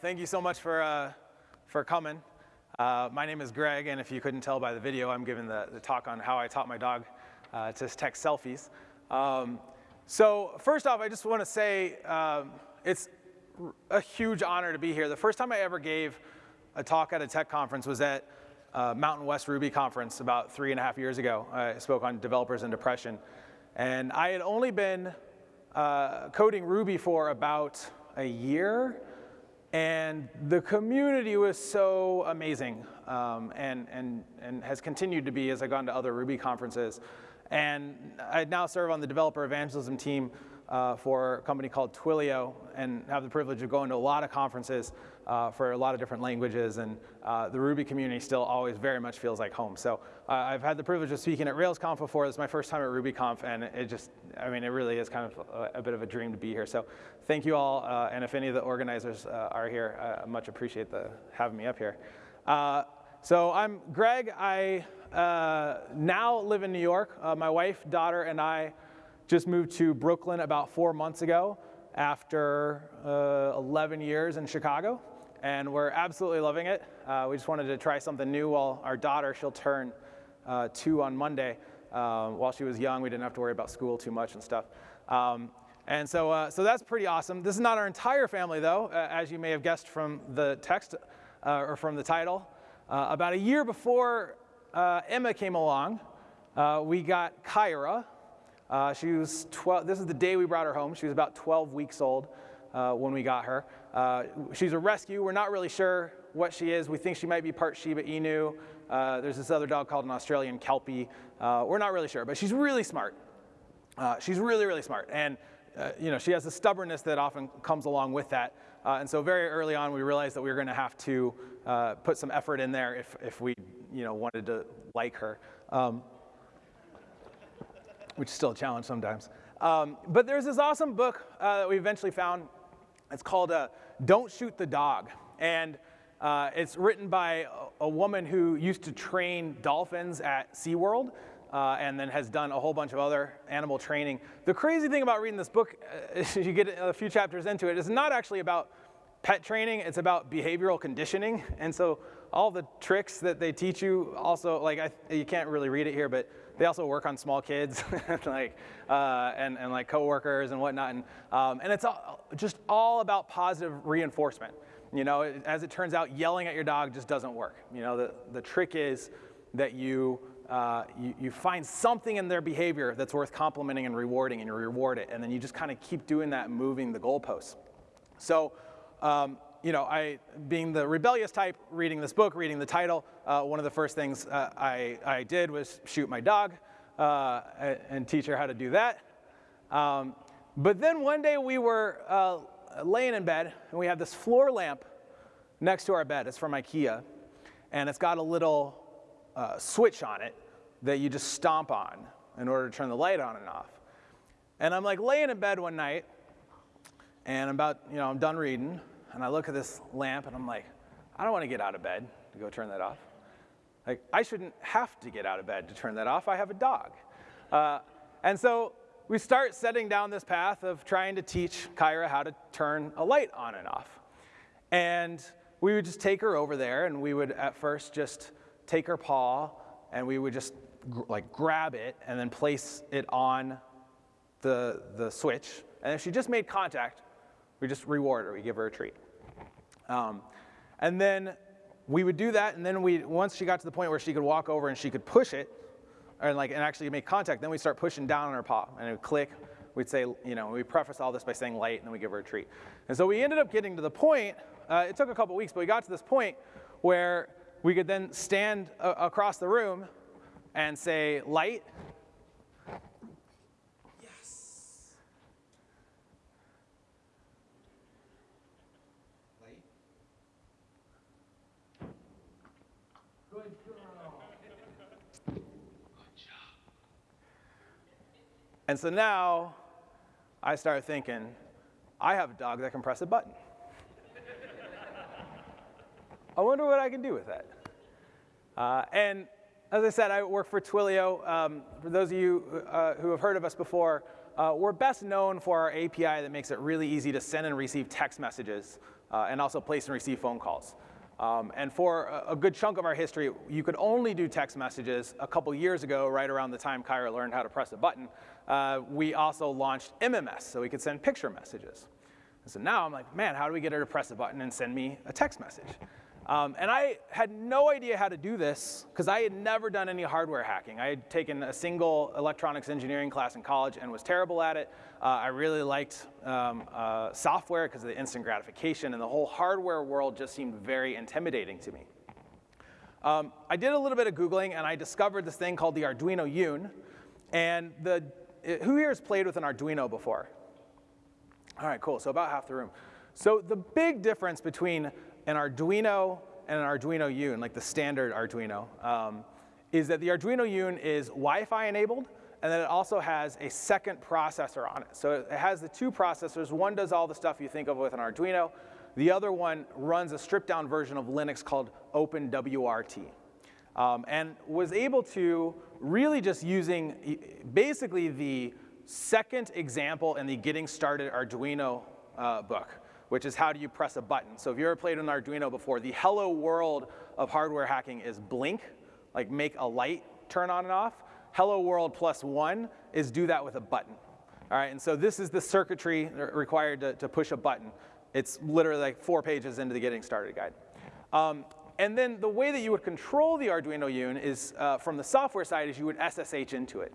Thank you so much for uh, for coming. Uh, my name is Greg, and if you couldn't tell by the video, I'm giving the, the talk on how I taught my dog uh, to text selfies. Um, so first off, I just want to say um, it's a huge honor to be here. The first time I ever gave a talk at a tech conference was at uh, Mountain West Ruby conference about three and a half years ago. I spoke on developers and depression, and I had only been uh, coding Ruby for about a year and the community was so amazing um, and, and, and has continued to be as I've gone to other Ruby conferences. And I now serve on the developer evangelism team uh, for a company called Twilio and have the privilege of going to a lot of conferences uh, for a lot of different languages, and uh, the Ruby community still always very much feels like home. So uh, I've had the privilege of speaking at RailsConf before. This is my first time at RubyConf, and it just, I mean, it really is kind of a, a bit of a dream to be here. So thank you all, uh, and if any of the organizers uh, are here, I much appreciate the having me up here. Uh, so I'm Greg. I now live in New York. my wife, daughter, and I just moved to Brooklyn about four months ago after 11 years in Chicago and we're absolutely loving it. Uh, we just wanted to try something new while our daughter, she'll turn uh, two on Monday. Uh, while she was young, we didn't have to worry about school too much and stuff. Um, and so, uh, so that's pretty awesome. This is not our entire family though, as you may have guessed from the text uh, or from the title. Uh, about a year before Emma came along, we got Kyra. she was 12, this is the day we brought her home. She was about 12 weeks old when we got her. Uh, she's a rescue. We're not really sure what she is. We think she might be part Shiba Inu. Uh, there's this other dog called an Australian Kelpie. Uh, we're not really sure, but she's really smart. Uh, she's really, really smart. And uh, you know, she has a stubbornness that often comes along with that. Uh, and so very early on, we realized that we were going to have to put some effort in there if, if we you know, wanted to like her, um, which is still a challenge sometimes. Um, but there's this awesome book that we eventually found. It's called don't Shoot the Dog. And uh, it's written by a, a, woman who used to train dolphins at SeaWorld uh, and then has done a whole bunch of other animal training. The crazy thing about reading this book, uh, as you get a few chapters into it, is not actually about pet training, it's about behavioral conditioning. And so all the tricks that they teach you also, like I, you can't really read it here, but they also work on small kids, like uh, and and like coworkers and whatnot, and um, and it's all, just all about positive reinforcement. You know, as it turns out, yelling at your dog just doesn't work. You know, the the trick is that you. Uh, you, you find something in their behavior that's worth complimenting and rewarding, and you reward it, and then you just kind of keep doing that, moving the goalposts. So, um, you know, I, being the rebellious type, reading this book, reading the title, uh, one of the first things uh, I, I did was shoot my dog uh, and teach her how to do that. Um, but then one day we were uh, laying in bed and we had this floor lamp next to our bed. It's from IKEA. And it's got a little uh, switch on it that you just stomp on in order to turn the light on and off. And I'm like laying in bed one night and I'm about, you know, I'm done reading and I look at this lamp and I'm like, I don't want to get out of bed to go turn that off. Like, I shouldn't have to get out of bed to turn that off. I have a dog. Uh, and so we start setting down this path of trying to teach Kyra how to turn a light on and off. And we would just take her over there and we would at first just take her paw and we would just like grab it and then place it on the, the switch. And if she just made contact, we just reward her, we give her a treat. Um, and then we would do that, and then we, once she got to the point where she could walk over and she could push it, and like, and actually make contact, then we start pushing down on her paw, and it would click. We'd say, you know, we preface all this by saying light, and then we give her a treat. And so we ended up getting to the point, uh, it took a couple weeks, but we got to this point where we could then stand across the room and say light, And so now I start thinking, I have a dog that can press a button. I wonder what I can do with that. Uh, and as I said, I work for Twilio. Um, for those of you uh, who have heard of us before, uh, we're best known for our API that makes it really easy to send and receive text messages uh, and also place and receive phone calls. Um, and for a, good chunk of our history, you could only do text messages. A couple years ago, right around the time Kyra learned how to press a button, uh, we also launched MMS, so we could send picture messages. And so now I'm like, man, how do we get her to press a button and send me a text message? Um, and I had no idea how to do this because I had never done any hardware hacking. I had taken a single electronics engineering class in college and was terrible at it. Uh, I really liked um, uh, software because of the instant gratification, and the whole hardware world just seemed very intimidating to me. Um, I did a little bit of Googling, and I discovered this thing called the Arduino Yun. And the, it, who here has played with an Arduino before? All right, cool, so about half the room. So the big difference between an Arduino and an Arduino Yun, like the standard Arduino, um, is that the Arduino Yun is Wi-Fi enabled, and then it also has a second processor on it. So it has the two processors. One does all the stuff you think of with an Arduino. The other one runs a stripped down version of Linux called OpenWRT. Um, and was able to really just using basically the second example in the Getting Started Arduino uh, book which is how do you press a button. So if you ever played an Arduino before, the hello world of hardware hacking is blink, like make a light turn on and off. Hello world plus one is do that with a button. All right, and so this is the circuitry required to, to push a button. It's literally like four pages into the getting started guide. Um, and then the way that you would control the Arduino Yun is uh, from the software side is you would SSH into it.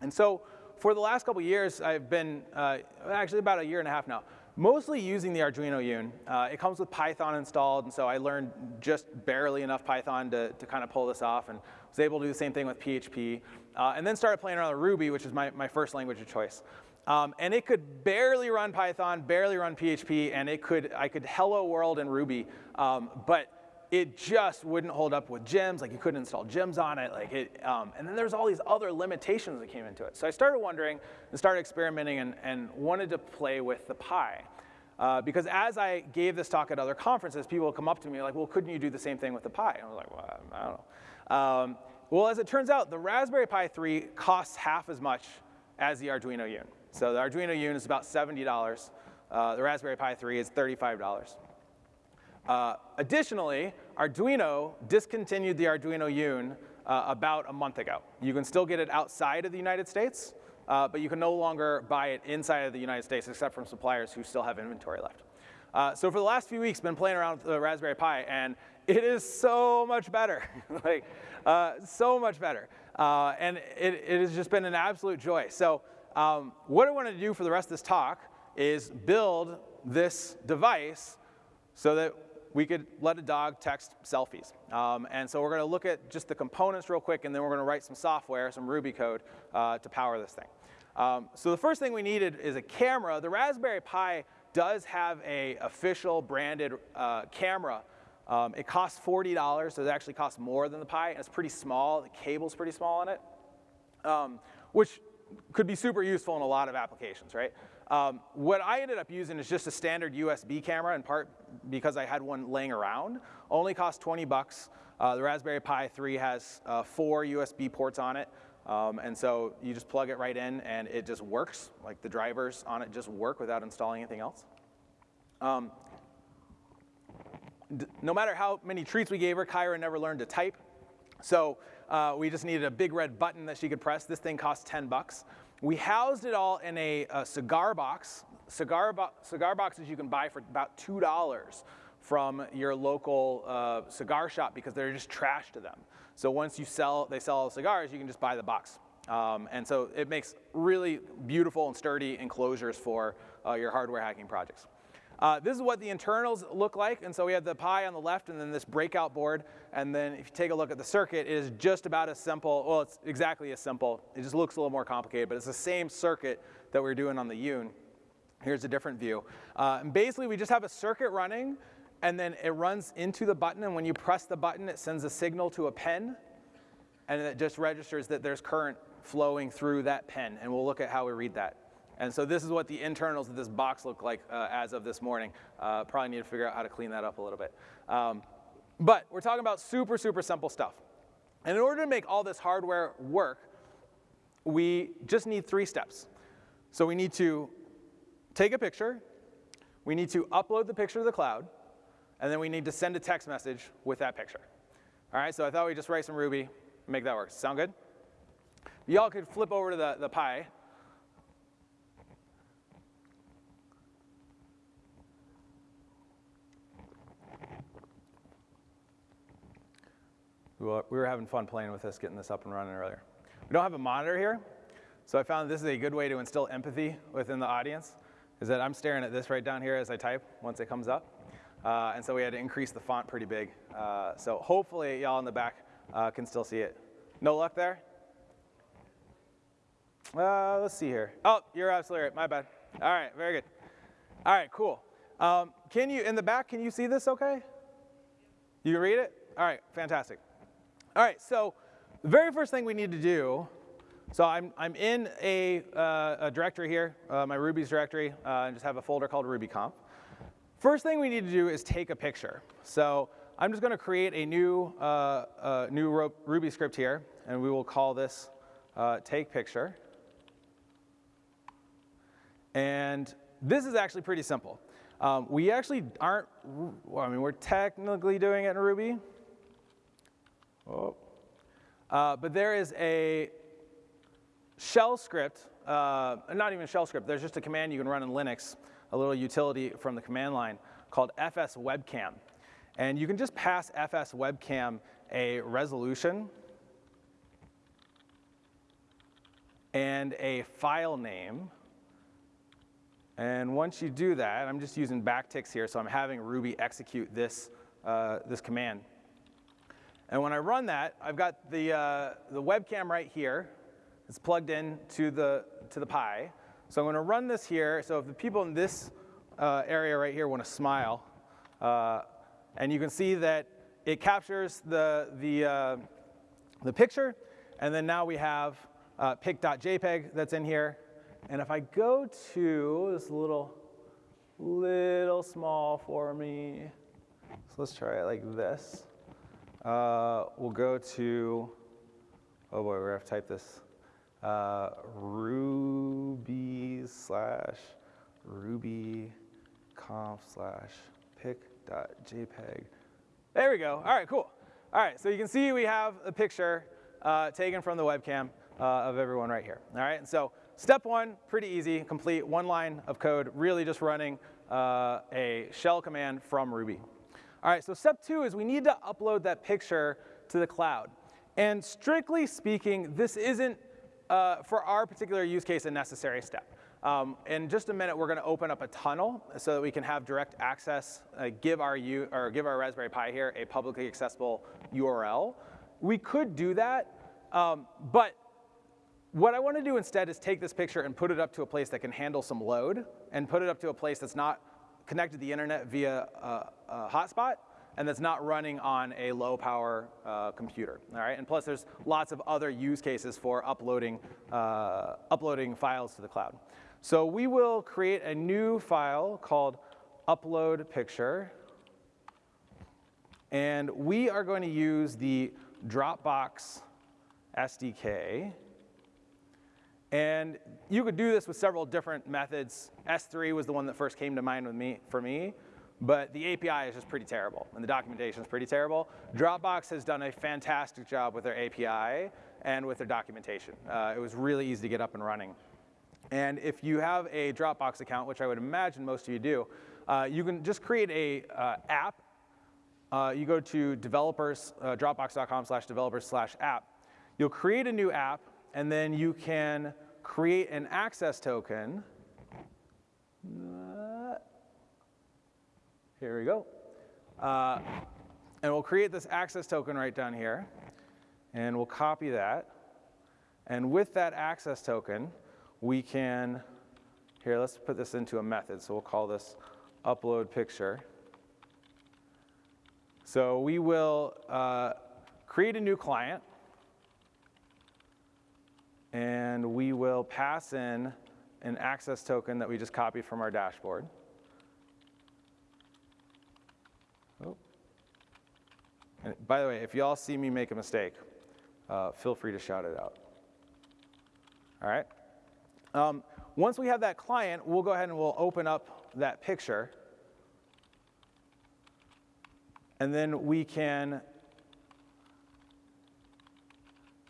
And so for the last couple years, I've been, uh, actually about a year and a half now, mostly using the Arduino Yun. Uh, it comes with Python installed, and so I learned just barely enough Python to, to kind of pull this off, and was able to do the same thing with PHP. Uh, and then started playing around with Ruby, which is my, my first language of choice. Um, and it could barely run Python, barely run PHP, and it could, I could hello world in Ruby, um, but it just wouldn't hold up with gems. Like you couldn't install gems on it. Like it, um, and then there's all these other limitations that came into it. So I started wondering and started experimenting and, and wanted to play with the Pi. Uh, because as I gave this talk at other conferences, people would come up to me like, well, couldn't you do the same thing with the Pi? And I was like, well, I don't know. Um, well, as it turns out, the Raspberry Pi 3 costs half as much as the Arduino Yun. So the Arduino Yun is about $70. Uh, the Raspberry Pi 3 is $35. Uh, additionally, Arduino discontinued the Arduino Yun uh, about a month ago. You can still get it outside of the United States, uh, but you can no longer buy it inside of the United States except from suppliers who still have inventory left. Uh, so for the last few weeks, been playing around with the Raspberry Pi, and it is so much better, like uh, so much better. And it, it, has just been an absolute joy. So um, what I wanted to do for the rest of this talk is build this device so that we could let a dog text selfies. Um, and so we're going to look at just the components real quick, and then we're going to write some software, some Ruby code, uh, to power this thing. Um, so the first thing we needed is a camera. The Raspberry Pi does have a official branded uh, camera. Um, it costs $40, so it actually costs more than the Pi, and it's pretty small. The cable's pretty small on it, um, which could be super useful in a lot of applications, right? Um, what I ended up using is just a standard USB camera, in part because I had one laying around. Only cost 20 bucks. Uh, the Raspberry Pi 3 has uh, four USB ports on it. Um, and so you just plug it right in and it just works. Like the drivers on it just work without installing anything else. Um, no matter how many treats we gave her, Kyra never learned to type. So uh, we just needed a big red button that she could press. This thing costs 10 bucks. We housed it all in a, a cigar box. Cigar, bo cigar boxes you can buy for about $2 from your local uh, cigar shop because they're just trash to them. So once you sell, they sell all the cigars, you can just buy the box. Um, and so it makes really beautiful and sturdy enclosures for uh, your hardware hacking projects. Uh, this is what the internals look like. And so we have the Pi on the left and then this breakout board. And then if you take a look at the circuit, it is just about as simple. Well, it's exactly as simple. It just looks a little more complicated, but it's the same circuit that we are doing on the Yun. Here's a different view. Uh, and basically, we just have a circuit running, and then it runs into the button. And when you press the button, it sends a signal to a pen, and it just registers that there's current flowing through that pen. And we'll look at how we read that. And so this is what the internals of this box look like uh, as of this morning. Uh, probably need to figure out how to clean that up a little bit. Um, but we're talking about super, super simple stuff. And in order to make all this hardware work, we just need three steps. So we need to take a picture, we need to upload the picture to the cloud, and then we need to send a text message with that picture. All right, so I thought we'd just write some Ruby make that work. Sound good? Y'all could flip over to the, the Pi. We were having fun playing with this, getting this up and running earlier. We don't have a monitor here, so I found this is a good way to instill empathy within the audience, is that I'm staring at this right down here as I type once it comes up. Uh, and so we had to increase the font pretty big. Uh, so hopefully y'all in the back uh, can still see it. No luck there? Uh, let's see here. Oh, you're absolutely right, my bad. All right, very good. All right, cool. Um, can you, in the back, can you see this okay? You can read it? All right, fantastic. All right, so the very first thing we need to do, so I'm, I'm in a, uh, a directory here, uh, my Ruby's directory, uh, and just have a folder called RubyConf. First thing we need to do is take a picture. So I'm just gonna create a new, uh, new Ruby script here, and we will call this uh, take picture. And this is actually pretty simple. Um, we actually aren't, I mean, we're technically doing it in Ruby, Oh. Uh, but there is a shell script, uh, not even shell script, there's just a command you can run in Linux, a little utility from the command line called fswebcam. And you can just pass fswebcam a resolution and a file name. And once you do that, I'm just using backticks here, so I'm having Ruby execute this, uh, this command. And when I run that, I've got the, uh, the webcam right here. It's plugged in to the, to the Pi. So I'm going to run this here. So if the people in this uh, area right here want to smile, uh, and you can see that it captures the, the, uh, the picture, and then now we have uh, pic.jpg that's in here. And if I go to this little, little small for me, so let's try it like this. Uh, we'll go to, oh boy, we have to type this. Uh, Ruby slash Ruby conf slash pic.jpg. There we go. All right, cool. All right, so you can see we have a picture uh, taken from the webcam uh, of everyone right here. All right, and so step one, pretty easy, complete one line of code, really just running uh, a shell command from Ruby. All right, so step two is we need to upload that picture to the cloud. And strictly speaking, this isn't, uh, for our particular use case, a necessary step. Um, in just a minute, we're going to open up a tunnel so that we can have direct access, uh, give, our U, or give our Raspberry Pi here a publicly accessible URL. We could do that, um, but what I want to do instead is take this picture and put it up to a place that can handle some load and put it up to a place that's not connected to the internet via a, a hotspot and that's not running on a low power uh, computer, all right? And plus there's lots of other use cases for uploading, uh, uploading files to the cloud. So we will create a new file called upload picture. And we are going to use the Dropbox SDK and you could do this with several different methods. S3 was the one that first came to mind with me, for me, but the API is just pretty terrible, and the documentation is pretty terrible. Dropbox has done a fantastic job with their API and with their documentation. Uh, it was really easy to get up and running. And if you have a Dropbox account, which I would imagine most of you do, uh, you can just create a uh, app. Uh, you go to developers, uh, dropbox.com slash developers slash app. You'll create a new app and then you can create an access token. Here we go. Uh, and we'll create this access token right down here. And we'll copy that. And with that access token, we can, here, let's put this into a method. So we'll call this upload picture. So we will uh, create a new client and we will pass in an access token that we just copied from our dashboard. Oh. And by the way, if you all see me make a mistake, uh, feel free to shout it out. All right? Um, once we have that client, we'll go ahead and we'll open up that picture. And then we can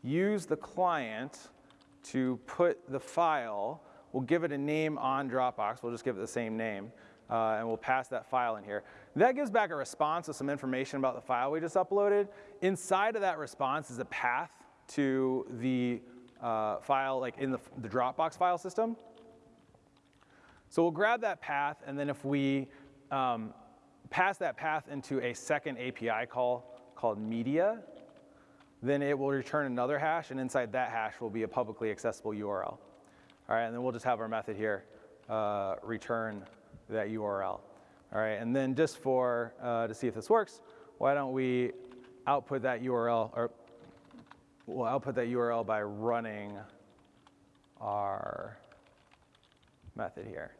use the client to put the file, we'll give it a name on Dropbox, we'll just give it the same name, uh, and we'll pass that file in here. That gives back a response with some information about the file we just uploaded. Inside of that response is a path to the uh, file, like in the, the Dropbox file system. So we'll grab that path, and then if we um, pass that path into a second API call called media, then it will return another hash, and inside that hash will be a publicly accessible URL. All right, and then we'll just have our method here uh, return that URL. All right, and then just for, uh, to see if this works, why don't we output that URL, or we'll output that URL by running our method here.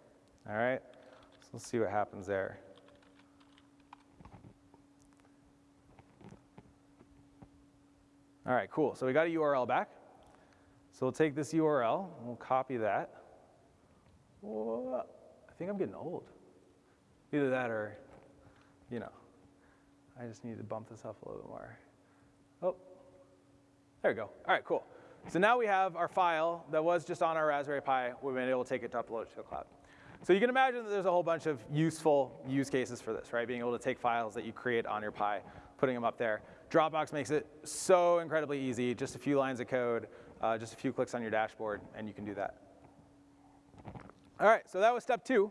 All right, so let's see what happens there. All right, cool. So we got a URL back. So we'll take this URL and we'll copy that. Whoa, I think I'm getting old. Either that or, you know, I just need to bump this up a little bit more. Oh, there we go. All right, cool. So now we have our file that was just on our Raspberry Pi. We've been able to take it to upload it to the cloud. So you can imagine that there's a whole bunch of useful use cases for this, right? Being able to take files that you create on your Pi, putting them up there. Dropbox makes it so incredibly easy, just a few lines of code, uh, just a few clicks on your dashboard, and you can do that. All right, so that was step two.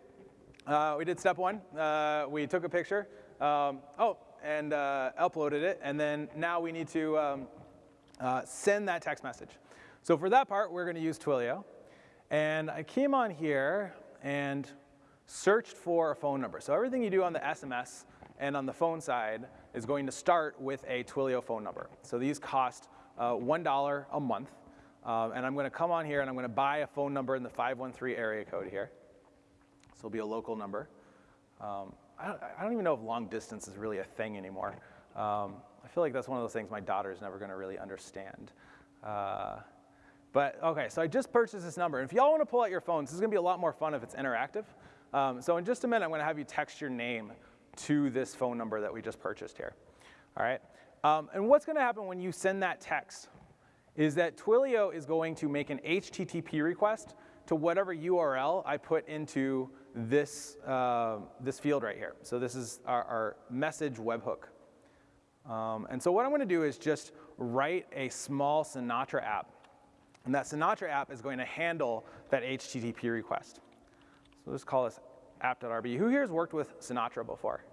Uh, we did step one. Uh, we took a picture. Um, oh, and uh, uploaded it, and then now we need to um, uh, send that text message. So for that part, we're going to use Twilio. And I came on here and searched for a phone number. So everything you do on the SMS and on the phone side is going to start with a Twilio phone number. So these cost uh, $1 a month. Um, and I'm going to come on here and I'm going to buy a phone number in the 513 area code here. So it'll be a local number. Um, I, don't, I, don't, even know if long distance is really a thing anymore. Um, I feel like that's one of those things my daughter is never going to really understand. Uh, but okay, so I just purchased this number. And if y'all want to pull out your phones, this is going to be a lot more fun if it's interactive. Um, so in just a minute, I'm going to have you text your name to this phone number that we just purchased here. All right? Um, and what's going to happen when you send that text is that Twilio is going to make an HTTP request to whatever URL I put into this, uh, this field right here. So this is our, our message webhook. Um, and so what I'm going to do is just write a small Sinatra app. And that Sinatra app is going to handle that HTTP request. So let's call this app.rb. Who here has worked with Sinatra before?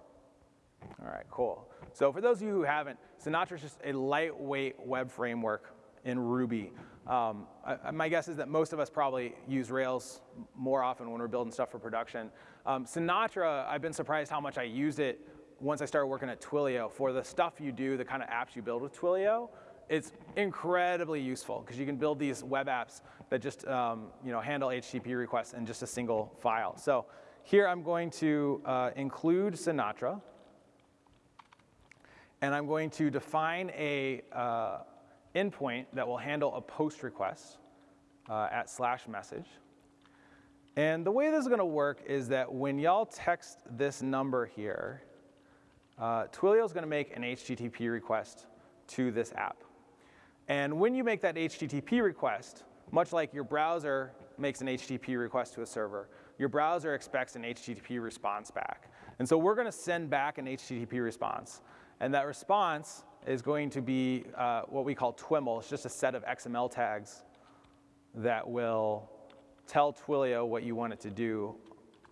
All right, cool. So for those of you who haven't, Sinatra is just a lightweight web framework in Ruby. Um, I, my guess is that most of us probably use Rails more often when we're building stuff for production. Um, Sinatra, I've been surprised how much I used it once I started working at Twilio. For the stuff you do, the kind of apps you build with Twilio, it's incredibly useful because you can build these web apps that just um, you know, handle HTTP requests in just a single file. So here I'm going to uh, include Sinatra. And I'm going to define a uh, endpoint that will handle a post request uh, at slash message. And the way this is going to work is that when y'all text this number here, uh, Twilio is going to make an HTTP request to this app. And when you make that HTTP request, much like your browser makes an HTTP request to a server, your browser expects an HTTP response back. And so we're going to send back an HTTP response. And that response is going to be uh, what we call TWIML. It's just a set of XML tags that will tell Twilio what you want it to do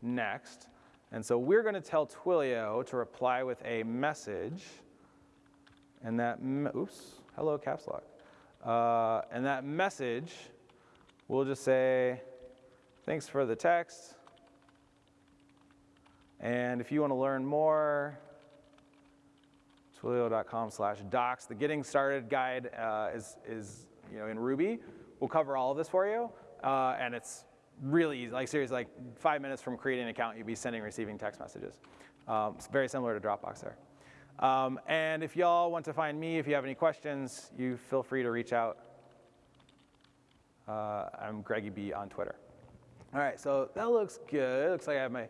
next. And so we're going to tell Twilio to reply with a message. And that, oops, hello caps lock. Uh, and that message, we'll just say, thanks for the text. And if you want to learn more, twilio.com slash docs. The getting started guide uh, is, is you know, in Ruby. We'll cover all of this for you. Uh, and it's really easy, like seriously, like five minutes from creating an account, you'd be sending receiving text messages. Um, it's very similar to Dropbox there. Um, and if y'all want to find me, if you have any questions, you feel free to reach out. Uh, I'm Greggy B on Twitter. All right, so that looks good. It looks like I have my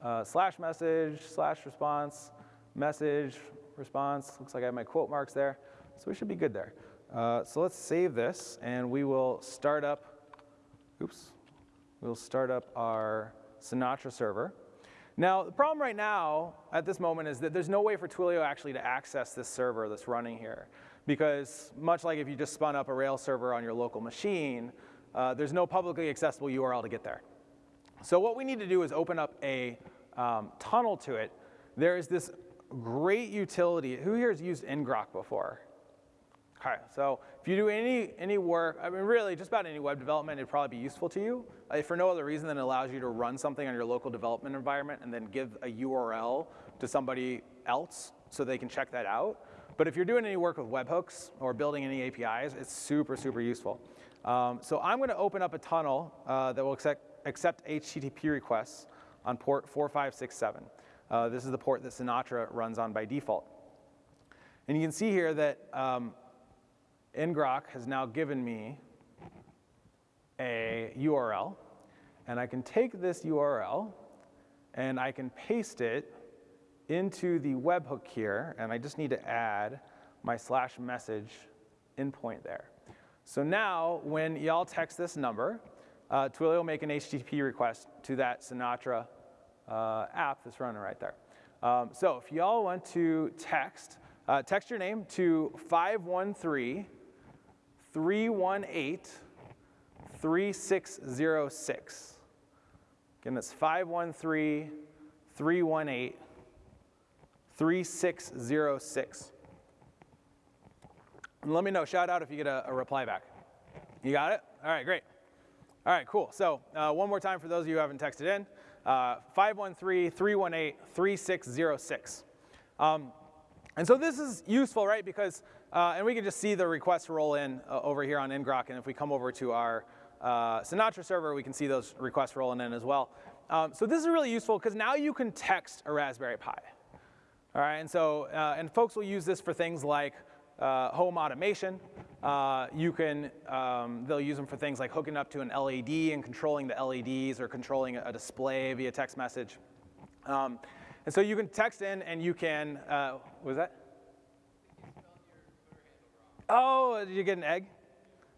uh, slash message, slash response, message, response. Looks like I have my quote marks there. So we should be good there. Uh, so let's save this and we will start up, oops, we'll start up our Sinatra server. Now, the problem right now at this moment is that there's no way for Twilio actually to access this server that's running here. Because much like if you just spun up a Rails server on your local machine, uh, there's no publicly accessible URL to get there. So what we need to do is open up a um, tunnel to it. There is this great utility. Who here has used ngrok before? Okay, so if you do any, any work, I mean really just about any web development, it'd probably be useful to you. Uh, for no other reason than it allows you to run something on your local development environment and then give a URL to somebody else so they can check that out. But if you're doing any work with webhooks or building any APIs, it's super, super useful. Um, so I'm gonna open up a tunnel uh, that will accept, accept HTTP requests on port 4567. Uh, this is the port that Sinatra runs on by default. And you can see here that um, ngrok has now given me a URL, and I can take this URL and I can paste it into the webhook here, and I just need to add my slash message endpoint there. So now when y'all text this number, uh, Twilio will make an HTTP request to that Sinatra uh, app that's running right there. Um, so if y'all want to text, uh, text your name to 513 318 3606. Again, that's 513 318 3606. And let me know, shout out if you get a, a, reply back. You got it? All right, great. All right, cool. So uh, one more time for those of you who haven't texted in, 513-318-3606. Uh, um, and so this is useful, right? Because, uh, and we can just see the requests roll in uh, over here on ngrok, and if we come over to our uh, Sinatra server, we can see those requests rolling in as well. Um, so this is really useful because now you can text a Raspberry Pi. All right, and so, uh, and folks will use this for things like uh, home automation. Uh, you can, um, they'll use them for things like hooking up to an LED and controlling the LEDs or controlling a display via text message. Um, and so you can text in and you can, uh, was that? Oh, did you get an egg?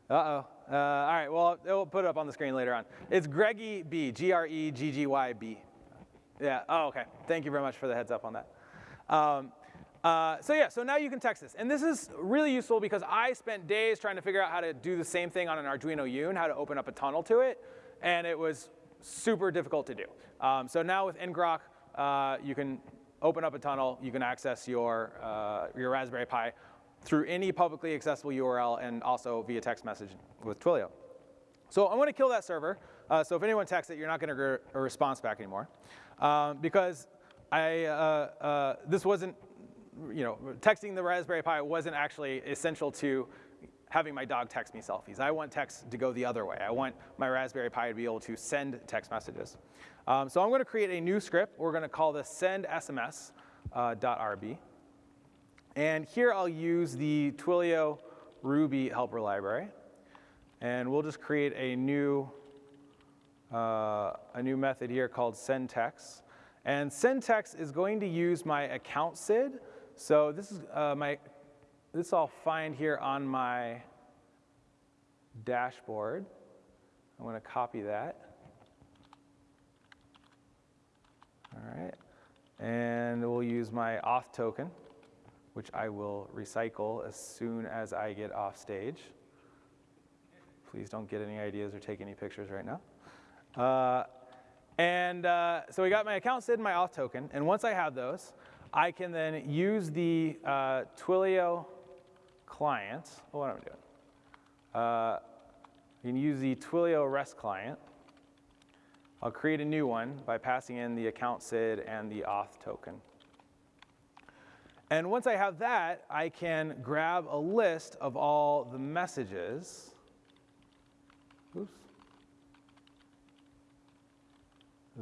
Uh-oh. Uh, all right, well, we'll put it up on the screen later on. It's Greggy B, G-R-E-G-G-Y-B. Yeah, oh, okay. Thank you very much for the heads up on that. Um, uh, so yeah, so now you can text this. And this is really useful because I spent days trying to figure out how to do the same thing on an Arduino Uno, how to open up a tunnel to it, and it was super difficult to do. Um, so now with ngrok, uh, you can open up a tunnel, you can access your, uh, your Raspberry Pi through any publicly accessible URL and also via text message with Twilio. So I'm gonna kill that server. Uh, so if anyone texts it, you're not gonna get a response back anymore. Um, because I, uh, uh, this wasn't, you know, texting the Raspberry Pi wasn't actually essential to having my dog text me selfies. I want text to go the other way. I want my Raspberry Pi to be able to send text messages. Um, so I'm going to create a new script. We're going to call this sendsms.rb. Uh. And here I'll use the Twilio Ruby helper library. And we'll just create a new, uh, a new method here called sendText. And sendText is going to use my account SID. So this is uh, my this I'll find here on my dashboard. I'm to copy that. All right. And we'll use my auth token, which I will recycle as soon as I get off stage. Please don't get any ideas or take any pictures right now. Uh, and uh, so we got my account SID and my auth token. And once I have those, I can then use the uh, Twilio client, oh, what am I doing? Uh, you can use the Twilio REST client. I'll create a new one by passing in the account SID and the auth token. And once I have that, I can grab a list of all the messages oops,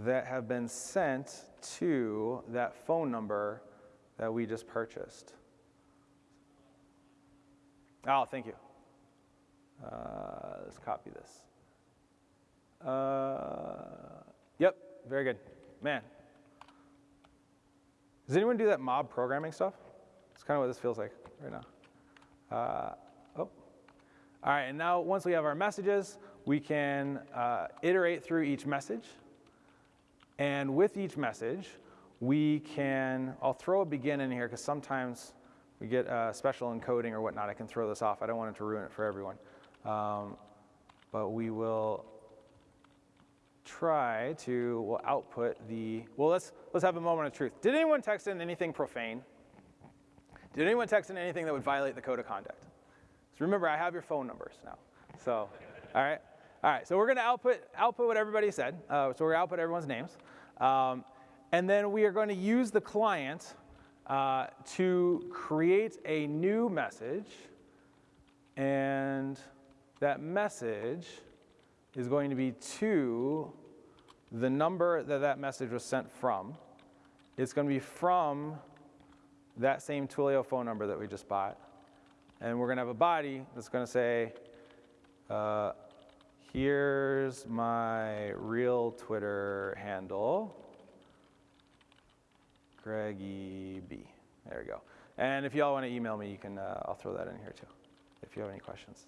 that have been sent to that phone number that we just purchased. Oh, thank you. Uh, let's copy this. Uh, yep, very good. Man. Does anyone do that mob programming stuff? It's kind of what this feels like right now. Uh, oh. All right, and now once we have our messages, we can uh, iterate through each message. And with each message, we can, I'll throw a begin in here because sometimes we get uh, special encoding or whatnot. I can throw this off. I don't want it to ruin it for everyone. Um, but we will try to we'll output the, well, let's, let's have a moment of truth. Did anyone text in anything profane? Did anyone text in anything that would violate the code of conduct? So remember, I have your phone numbers now. So, all right. All right, so we're going to output, output what everybody said. Uh, so we're to output everyone's names. Um, and then we are going to use the client uh, to create a new message. And that message is going to be to the number that that message was sent from. It's going to be from that same Twilio phone number that we just bought. And we're going to have a body that's going to say, uh, here's my real Twitter handle, Greggy B. There we go. And if y'all want to email me, you can, uh, I'll throw that in here too, if you have any questions.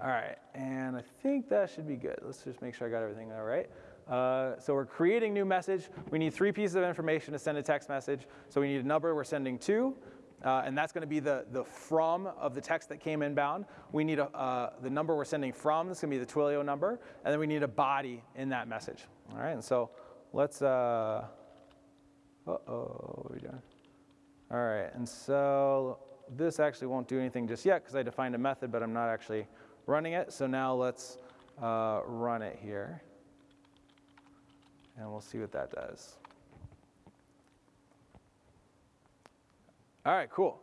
All right, and I think that should be good. Let's just make sure I got everything all right. Uh, so we're creating new message. We need three pieces of information to send a text message. So we need a number we're sending to, uh, and that's going to be the, the from of the text that came inbound. We need a, uh, the number we're sending from, that's going to be the Twilio number, and then we need a body in that message. All right, and so let's, uh, uh-oh, what are we doing? All right, and so this actually won't do anything just yet because I defined a method, but I'm not actually running it. So now let's uh, run it here. And we'll see what that does. All right, cool.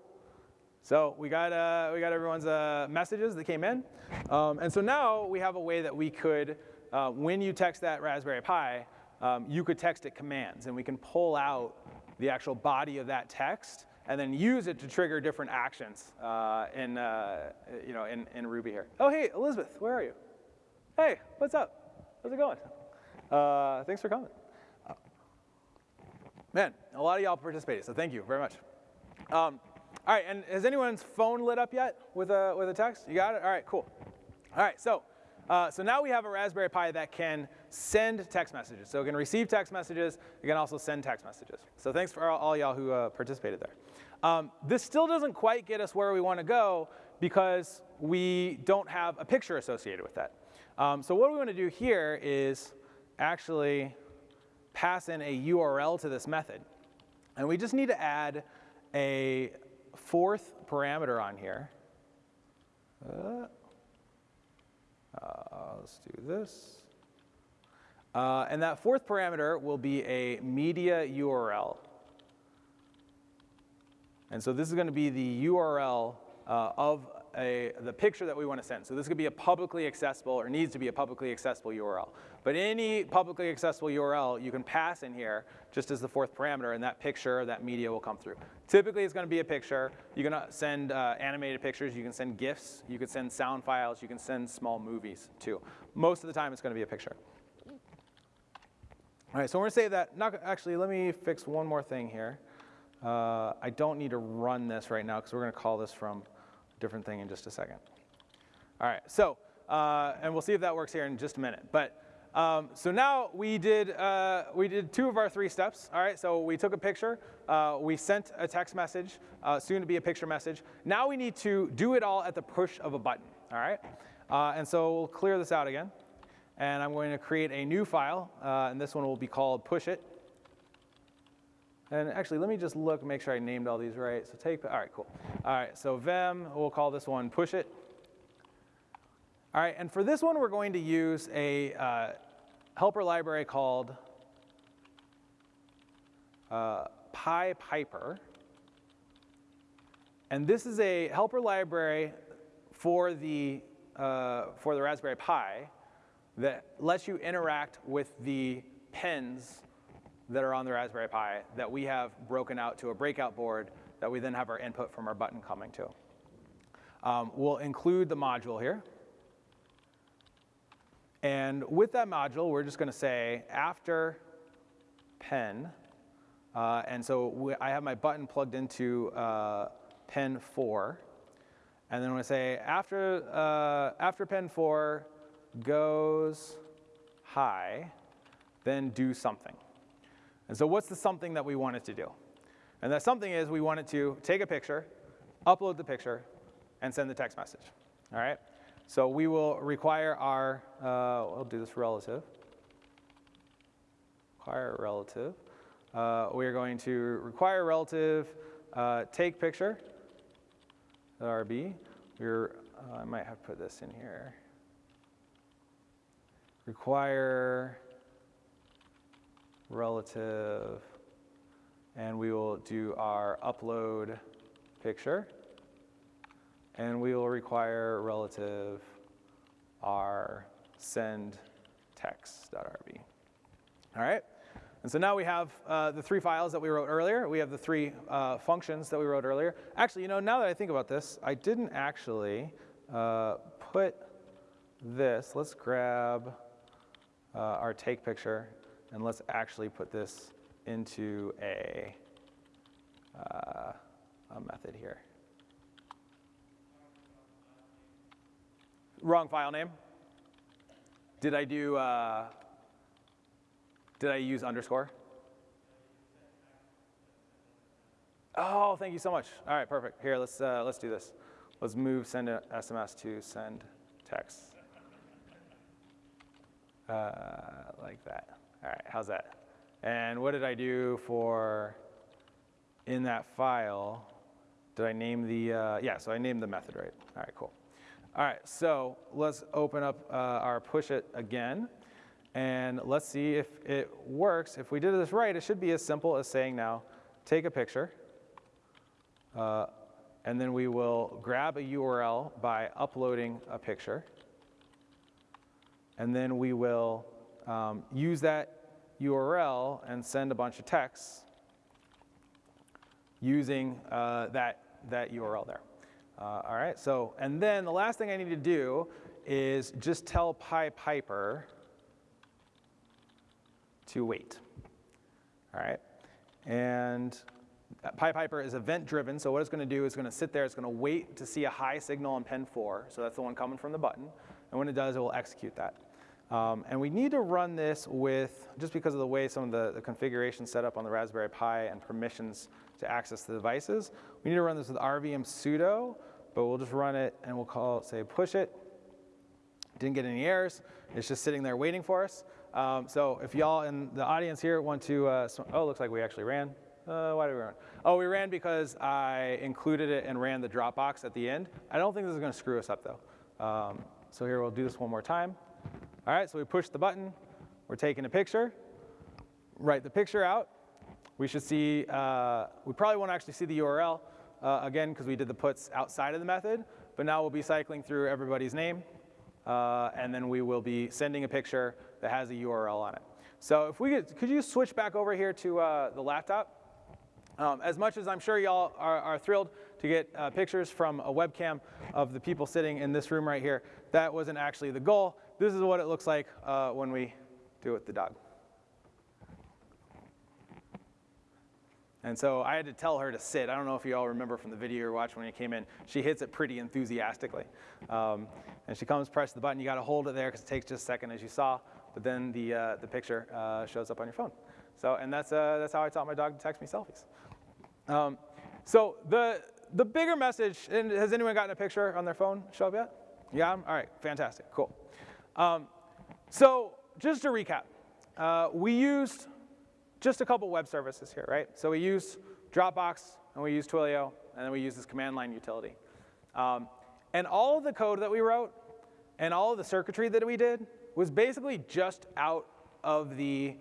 So we got, uh, we got everyone's uh, messages that came in. Um, and so now we have a way that we could, uh, when you text that Raspberry Pi, um, you could text it commands. And we can pull out the actual body of that text and then use it to trigger different actions uh, in, uh, you know, in, in Ruby here. Oh, hey, Elizabeth, where are you? Hey, what's up? How's it going? Uh, thanks for coming. Man, a lot of y'all participated, so thank you very much. Um, all right, and has anyone's phone lit up yet with a, with a text? You got it? All right, cool. All right, so, uh, so now we have a Raspberry Pi that can send text messages. So it can receive text messages, it can also send text messages. So thanks for all, all y'all who uh, participated there. Um, this still doesn't quite get us where we want to go because we don't have a picture associated with that. Um, so what we want to do here is actually pass in a URL to this method. And we just need to add a fourth parameter on here. Uh, uh, let's do this. Uh, and that fourth parameter will be a media URL. And so this is going to be the URL uh, of a, the picture that we want to send. So this could be a publicly accessible or needs to be a publicly accessible URL. But any publicly accessible URL you can pass in here just as the fourth parameter and that picture, that media will come through. Typically it's going to be a picture. You can send uh, animated pictures, you can send GIFs, you can send sound files, you can send small movies too. Most of the time it's going to be a picture. All right, so we're going to save that. Not, actually, let me fix one more thing here. Uh, I don't need to run this right now because we're going to call this from different thing in just a second. All right, so, uh, and we'll see if that works here in just a minute. But um, so now we did, uh, we did two of our three steps. All right, so we took a picture, uh, we sent a text message, uh, soon to be a picture message. Now we need to do it all at the push of a button. All right, uh, and so we'll clear this out again. And I'm going to create a new file, and this one will be called push it. And actually, let me just look, make sure I named all these right. So take, all right, cool. All right, so Vim, we'll call this one push it. All right, and for this one, we're going to use a uh, helper library called uh, PiPiper. And this is a helper library for the, uh, for the Raspberry Pi that lets you interact with the pins that are on the Raspberry Pi that we have broken out to a breakout board that we then have our input from our button coming to. Um, we'll include the module here. And with that module, we're just going to say after pen, uh, and so we, I have my button plugged into uh, pen 4. And then when I say after, uh, after pen 4 goes high, then do something. And so what's the something that we want it to do? And that something is we want it to take a picture, upload the picture, and send the text message. All right? So we will require our, uh, we'll do this relative. Require relative. Uh, we are going to require relative uh, take picture, RB. We're, uh, I might have put this in here. Require relative, and we will do our upload picture, and we will require relative our send text.rb. All right? And so now we have uh, the three files that we wrote earlier. We have the three uh, functions that we wrote earlier. Actually, you know, now that I think about this, I didn't actually uh, put this. Let's grab uh, our take picture and let's actually put this into a, uh, a method here. Wrong file name. Did I do, uh, did I use underscore? Oh, thank you so much. All right, perfect. Here, let's, uh, let's do this. Let's move send SMS to send text. Uh, like that. All right, how's that? And what did I do for in that file? Did I name the, uh, yeah, so I named the method, right? All right, cool. All right, so let's open up uh, our push it again. And let's see if it works. If we did this right, it should be as simple as saying now, take a picture, uh, and then we will grab a URL by uploading a picture. And then we will um, use that URL and send a bunch of texts using uh, that, that URL there. Uh, all right, so, and then the last thing I need to do is just tell PiPiper to wait. All right, and PiPiper is event driven, so what it's going to do is going to sit there, it's going to wait to see a high signal on pen 4, so that's the one coming from the button, and when it does, it will execute that. Um, and we need to run this with, just because of the way some of the, the configuration set up on the Raspberry Pi and permissions to access the devices, we need to run this with rvm sudo, but we'll just run it and we'll call, say push it. Didn't get any errors. It's just sitting there waiting for us. Um, so if y'all in the audience here want to, uh, oh, looks like we actually ran. Uh, why did we run? Oh, we ran because I included it and ran the Dropbox at the end. I don't think this is going to screw us up though. Um, so here we'll do this one more time. All right, so we push the button. We're taking a picture. Write the picture out. We should see, uh, we probably won't actually see the URL, uh, again, because we did the puts outside of the method. But now we'll be cycling through everybody's name. Uh, and then we will be sending a picture that has a URL on it. So if we could, could you switch back over here to uh, the laptop? Um, as much as I'm sure y'all are, are, thrilled to get uh, pictures from a webcam of the people sitting in this room right here, that wasn't actually the goal this is what it looks like uh, when we do it with the dog. And so I had to tell her to sit. I don't know if you all remember from the video you watched when you came in. She hits it pretty enthusiastically. Um, and she comes, press the button. You got to hold it there because it takes just a second, as you saw. But then the, uh, the picture uh, shows up on your phone. So, and that's, uh, that's how I taught my dog to text me selfies. Um, so the, the bigger message, and has anyone gotten a picture on their phone show up yet? Yeah? All right, fantastic, cool. Um, so just to recap, uh, we used just a couple web services here, right? So we used Dropbox, and we used Twilio, and then we used this command line utility. Um, and all of the code that we wrote and all of the circuitry that we did was basically just out of the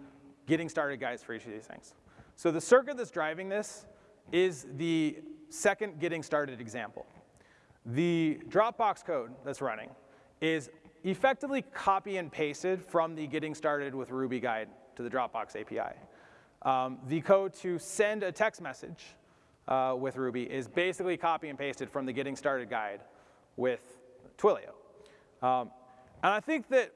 getting started guides for each of these things. So the circuit that's driving this is the second getting started example. The Dropbox code that's running is effectively copy and pasted from the getting started with Ruby guide to the Dropbox API. Um, the code to send a text message uh, with Ruby is basically copy and pasted from the getting started guide with Twilio. Um, and I think that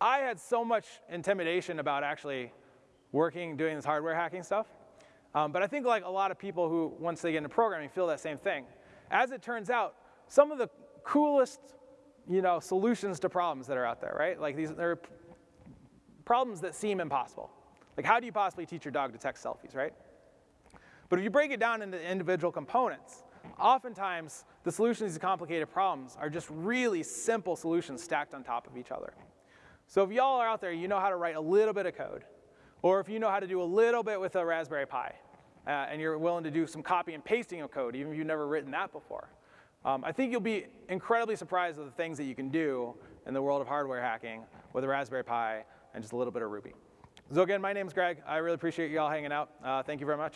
I had so much intimidation about actually working, doing this hardware hacking stuff. Um, but I think like a lot of people who, once they get into programming, feel that same thing. As it turns out, some of the coolest you know, solutions to problems that are out there, right? Like these there are problems that seem impossible. Like how do you possibly teach your dog to text selfies, right? But if you break it down into individual components, oftentimes the solutions to complicated problems are just really simple solutions stacked on top of each other. So if y'all are out there, you know how to write a little bit of code, or if you know how to do a little bit with a Raspberry Pi, uh, and you're willing to do some copy and pasting of code, even if you've never written that before, um, I think you'll be incredibly surprised at the things that you can do in the world of hardware hacking with a Raspberry Pi and just a little bit of Ruby. So again, my name is Greg. I really appreciate you all hanging out. Uh, thank you very much.